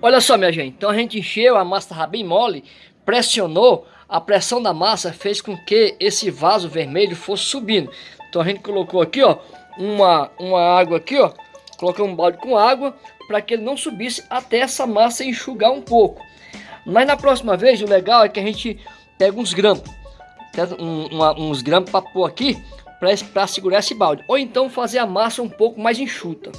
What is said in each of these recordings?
Olha só, minha gente. Então a gente encheu, a massa estava bem mole, pressionou, a pressão da massa fez com que esse vaso vermelho fosse subindo. Então a gente colocou aqui, ó, uma, uma água aqui, ó. Colocamos um balde com água para que ele não subisse até essa massa enxugar um pouco. Mas na próxima vez, o legal é que a gente pega uns grampos. Um, uma, uns grampos para pôr aqui para segurar esse balde. Ou então fazer a massa um pouco mais enxuta.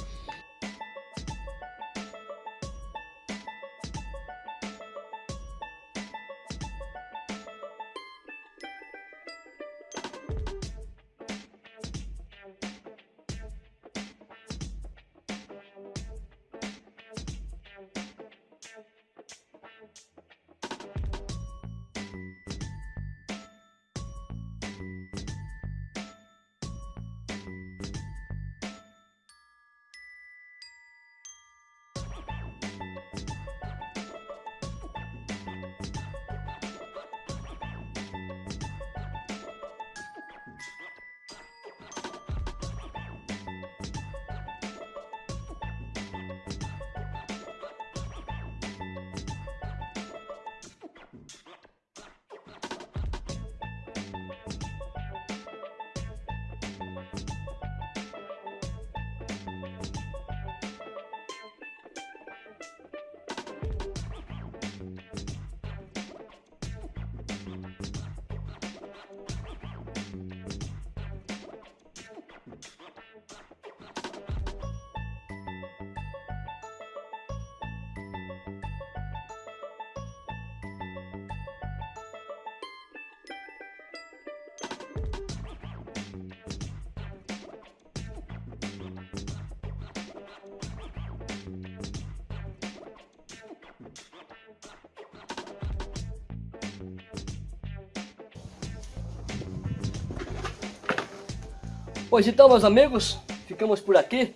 Pois então, meus amigos, ficamos por aqui.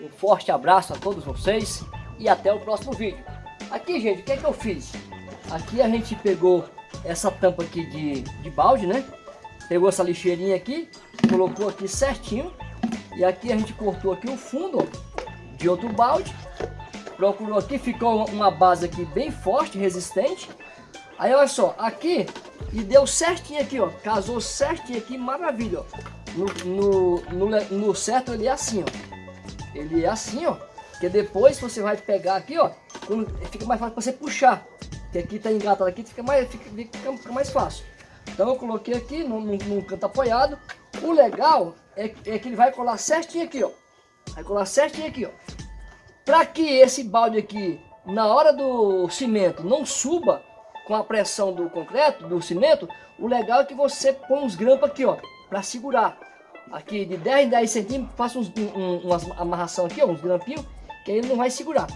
Um forte abraço a todos vocês e até o próximo vídeo. Aqui, gente, o que é que eu fiz? Aqui a gente pegou essa tampa aqui de, de balde, né? Pegou essa lixeirinha aqui, colocou aqui certinho. E aqui a gente cortou aqui o fundo ó, de outro balde. Procurou aqui, ficou uma base aqui bem forte, resistente. Aí olha só, aqui e deu certinho aqui, ó. Casou certinho aqui, maravilha, ó. No, no, no, certo ele é assim, ó. Ele é assim, ó. Que depois você vai pegar aqui, ó. Fica mais fácil para você puxar. Que aqui tá engatado aqui, fica mais, fica, fica, fica mais fácil. Então eu coloquei aqui num, num, canto apoiado. O legal é, é, que ele vai colar certinho aqui, ó. Vai colar certinho aqui, ó. Para que esse balde aqui, na hora do cimento, não suba com a pressão do concreto, do cimento, o legal é que você põe uns grampos aqui, ó, para segurar aqui de 10 em 10 centímetros, faço uns, um, uma amarração aqui, ó, uns grampinhos, que ele não vai segurar.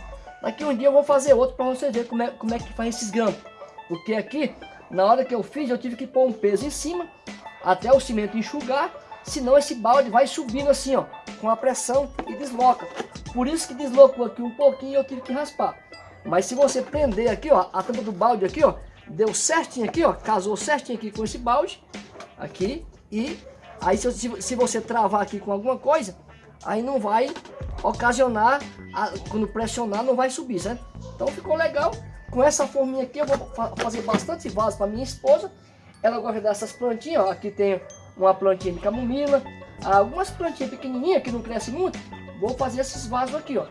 Daqui um dia eu vou fazer outro para você ver como é, como é que faz esses grampos. Porque aqui, na hora que eu fiz, eu tive que pôr um peso em cima, até o cimento enxugar, senão esse balde vai subindo assim, ó, com a pressão e desloca. Por isso que deslocou aqui um pouquinho e eu tive que raspar. Mas se você prender aqui, ó, a tampa do balde aqui, ó, deu certinho aqui, ó, casou certinho aqui com esse balde, aqui, e Aí se, se você travar aqui com alguma coisa, aí não vai ocasionar, a, quando pressionar não vai subir, certo? Então ficou legal. Com essa forminha aqui eu vou fa fazer bastante vaso para minha esposa. Ela gosta dessas plantinhas, ó. Aqui tem uma plantinha de camomila, algumas plantinhas pequenininhas que não crescem muito. Vou fazer esses vasos aqui, ó.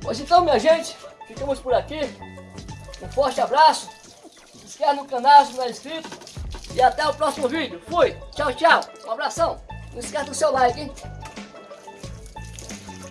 Pois então, minha gente, ficamos por aqui. Um forte abraço. Se inscreve no canal se não é inscrito. E até o próximo vídeo. Fui. Tchau, tchau. Um abração. Não esquece do seu like, hein?